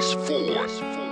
Space Force.